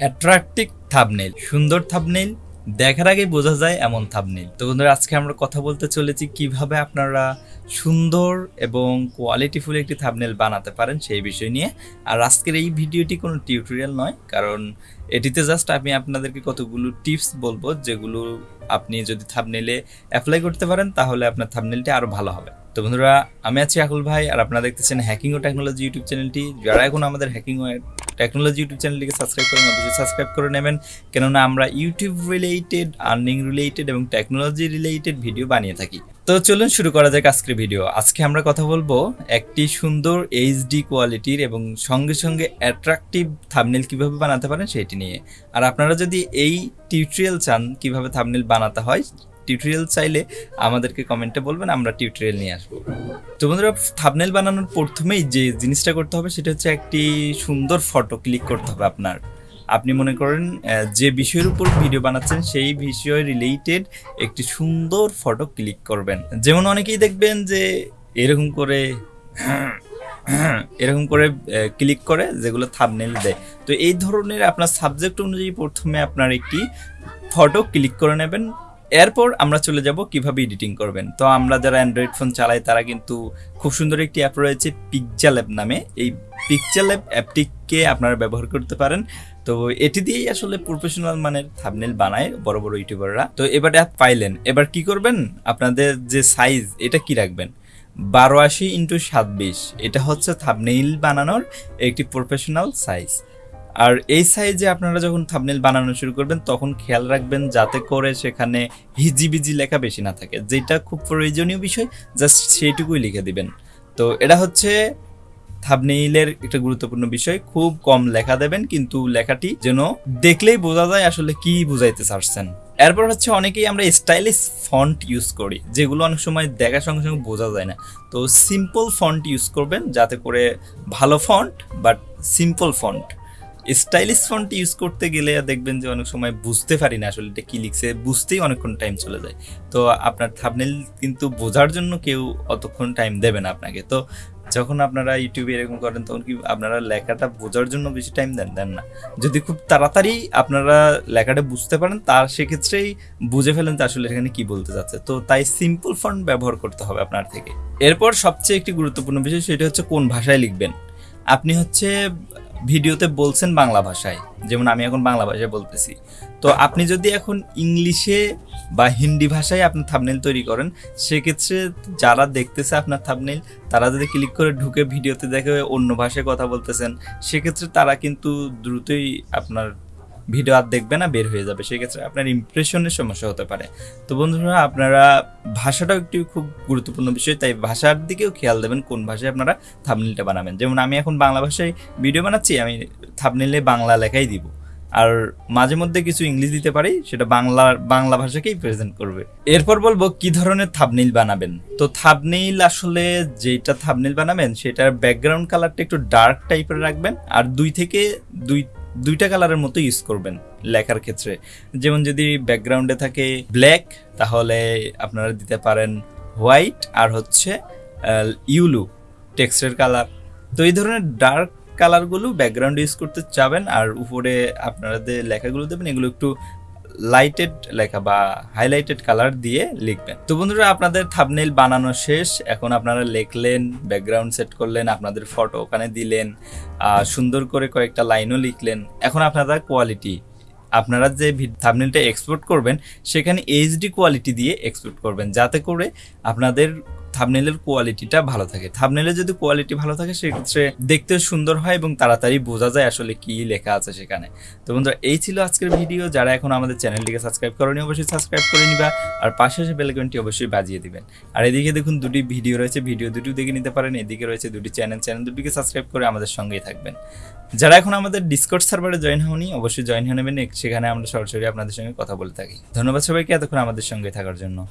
Attractive thumbnail সুন্দর thumbnail দেখার আগে বোঝা যায় এমন থাবনেল তো বন্ধুরা, আজকে আমরা কথা বলতে চলেছি কীভাবে আপনারা সুন্দর এবং কোয়ালিটিফুল একটি থাবনেল বানাতে পারেন সেই বিষয় নিয়ে। আর আজকের এই ভিডিওটি কোনো টিউটোরিয়াল নয়, কারণ এটিতে জাস্ট আমি আপনাদেরকে কতগুলো টিপস বলব, যেগুলো আপনি যদি থাবনেলে অ্যাপ্লাই করতে পারেন, তাহলে আপনার থাবনেলটি আরও ভালো হবে। তো বন্ধুরা, আমি আছি আকুল ভাই আর আপনারা দেখতেছেন হ্যাকিং ও টেকনোলজি ইউটিউব চ্যানেলটি। যারা এখন আমাদের হ্যাকিং ও টেকনোলজি ইউটিউব চ্যানেলটিকে সাবস্ক্রাইব করেন, অবশ্যই সাবস্ক্রাইব করে নেবেন। কেননা আমরা ইউটিউব রিলেটেড আর্নিং রিলেটেড এবং টেকনোলজি রিলেটেড ভিডিও বানিয়ে থাকি। তো চলুন শুরু করা যাক আজকের ভিডিও আজকে আমরা কথা বলব একটি সুন্দর এইচডি কোয়ালিটির এবং সঙ্গে সঙ্গে অ্যাট্রাকটিভ থাবনেল কীভাবে বানাতে পারেন সেটি নিয়ে। আর আপনারা যদি এই টিউটোরিয়াল চান কীভাবে থাবনেল বানাতে হয় টিউটোরিয়াল চাইলে আমাদেরকে কমেন্টে বলবেন, আমরা টিউটোরিয়াল নিয়ে আসব। তো বন্ধুরা থাবনেল বানানোর প্রথমেই যে জিনিসটা করতে হবে, সেটা হচ্ছে একটি সুন্দর ফটো ক্লিক করতে হবে আপনার। আপনি মনে করেন যে বিষয়ের উপর ভিডিও বানাচ্ছেন, সেই বিষয় রিলেটেড একটি সুন্দর ফটো ক্লিক করবেন। যেমন অনেকেই দেখবেন যে এরকম করে এরকম করে ক্লিক করে, যেগুলো থাবনেল দেয়। তো এই ধরনের আপনার সাবজেক্ট অনুযায়ী প্রথমে আপনার একটি ফটো ক্লিক করে নেবেন। এরপর আমরা চলে যাব কীভাবে এডিটিং করবেন। তো আমরা যারা অ্যান্ড্রয়েড ফোন চালাই, তারা কিন্তু খুব সুন্দর একটি অ্যাপ রয়েছে পিকচার অ্যাপ নামে। এই পিকচার অ্যাপ অ্যাপটিকে আপনারা ব্যবহার করতে পারেন। তো এটি দিয়েই আসলে প্রফেশনাল মানের থাবনেল বানায় বড় বড় ইউটিউবাররা তো এবার অ্যাপ পাইলেন। এবার কি করবেন? আপনাদের যে সাইজ এটা কি রাখবেন? বারো আশি ইন্টু সাত এটা হচ্ছে থাবনেইল বানানোর একটি প্রফেশনাল সাইজ আর এই সাইজে আপনারা যখন থাবনেল বানানো শুরু করবেন, তখন খেয়াল রাখবেন যাতে করে সেখানে হিজিবিজি লেখা বেশি না থাকে। যেটা খুব প্রয়োজনীয় বিষয় জাস্ট সেইটুকুই লিখে দিবেন। তো এটা হচ্ছে থাবনেইলের একটা গুরুত্বপূর্ণ বিষয়। খুব কম লেখা দেবেন, কিন্তু লেখাটি যেন দেখলেই বোঝা যায় আসলে কি বুঝাইতে চাচ্ছেন। এরপর হচ্ছে অনেকেই আমরা স্টাইলিশ ফন্ট ইউজ করি, যেগুলো অনেক সময় দেখার সঙ্গে সঙ্গে বোঝা যায় না। তো সিম্পল ফন্ট ইউজ করবেন, যাতে করে ভালো font but simple font stylish font use করতে গেলে দেখবেন যে অনেক সময় বুঝতে পারি না আসলে এটা কি লিখছে, বুঝতেই অনেকক্ষণ টাইম চলে যায়। তো আপনার থাবনেল কিন্তু বোঝার জন্য কেউ অতক্ষণ টাইম দেবে না আপনাকে। তো যখন আপনারা ইউটিউবে এরকম করেন, তখন কি আপনারা লেখাটা বোঝার জন্য বেশি টাইম দেন? দেন না। যদি খুব তাড়াতাড়ি আপনারা লেখাটা বুঝতে পারেন, তার সেক্ষেত্রেই বুঝে ফেলেন যে আসলে এখানে কি বলতে যাচ্ছে। তো তাই সিম্পল ফন্ট ব্যবহার করতে হবে আপনার থেকে। এরপর সবচেয়ে একটি গুরুত্বপূর্ণ বিষয়, সেটা হচ্ছে কোন ভাষায় লিখবেন। আপনি হচ্ছে ভিডিওতে বলছেন বাংলা ভাষায়, যেমন আমি এখন বাংলা ভাষায় বলতেছি। তো আপনি যদি এখন ইংলিশে বা হিন্দি ভাষায় আপনার থাবনেল তৈরি করেন, সেক্ষেত্রে যারা দেখতেছে আপনার থাবনেল তারা যদি ক্লিক করে ঢুকে ভিডিওতে দেখে অন্য ভাষায় কথা বলতেছেন, সেক্ষেত্রে তারা কিন্তু দ্রুতই আপনার ভিডিও আর দেখবে না, বের হয়ে যাবে। সেক্ষেত্রে আপনার ইমপ্রেশনের সমস্যা হতে পারে। তো বন্ধুরা, আপনারা ভাষাটাও একটি খুব গুরুত্বপূর্ণ বিষয়, তাই ভাষার দিকেও খেয়াল দেবেন কোন ভাষায় আপনারা থাবনেলটা বানাবেন। যেমন আমি এখন বাংলা ভাষায় ভিডিও বানাচ্ছি, আমি থাবনেলে বাংলা লেখাই দিব। আর মাঝে মধ্যে কিছু ইংলিশ দিতে পারি, সেটা বাংলা বাংলা ভাষাকেই প্রেজেন্ট করবে। এরপর বলব, কি ধরনের থাবনেইল বানাবেন? তো থাবনেইল আসলে যেটা থাবনেইল বানাবেন, সেটার ব্যাকগ্রাউন্ড কালারটা একটু ডার্ক টাইপের রাখবেন, আর দুই থেকে দুই দুইটা কালারের মতো ইউজ করবেন লেখার ক্ষেত্রে। যেমন যদি ব্যাকগ্রাউন্ডে থাকে ব্ল্যাক তাহলে আপনারা দিতে পারেন হোয়াইট আর হচ্ছে ইউলু টেক্সটের কালার তো এই ধরনের ডার্ক কালারগুলো ব্যাকগ্রাউন্ড ইউজ করতে চাবেন আর উপরে আপনারা যে লেখাগুলো দেবেন, এগুলো একটু লাইটেড লেখা বা হাইলাইটেড কালার দিয়ে লিখবেন। তো বন্ধুরা, আপনাদের থাবনেল বানানো শেষ। এখন আপনারা লিখলেন ব্যাকগ্রাউন্ড সেট করলেন, আপনাদের ফটো ওখানে দিলেন সুন্দর করে কয়েকটা লাইনও লিখলেন। এখন আপনারা কোয়ালিটি আপনারা যে থাবনেলটা এক্সপোর্ট করবেন, সেখানে এইচডি কোয়ালিটি দিয়ে এক্সপোর্ট করবেন। যাতে করে আপনাদের থাবনেলের কোয়ালিটিটা ভালো থাকে। থাবনেলের যদি কোয়ালিটি ভালো থাকে, সেক্ষেত্রে দেখতে সুন্দর হয় এবং তাড়াতাড়ি বোঝা যায় আসলে কি লেখা আছে সেখানে। তো বন্ধুরা, এই ছিল আজকের ভিডিও যারা এখন আমাদের চ্যানেলটিকে সাবস্ক্রাইব করেনি, অবশ্যই সাবস্ক্রাইব করে নিবা আর পাশে এসে বেলকনটি অবশ্যই বাজিয়ে দিবেন। আর এদিকে দেখুন, দুটি ভিডিও রয়েছে। ভিডিও দুটিও দেখে নিতে পারেন। এদিকে রয়েছে দুটি চ্যানেল চ্যানেল দুটিকে সাবস্ক্রাইব করে আমাদের সঙ্গেই থাকবেন। যারা এখন আমাদের ডিসকর্ড সার্ভারে জয়েন হওনি, অবশ্যই জয়েন হয়ে নেবেন। সেখানে আমরা সরাসরি আপনাদের সঙ্গে কথা বলে থাকি। ধন্যবাদ সবাইকে। এতক্ষণ আমাদের সঙ্গে থাকার জন্য।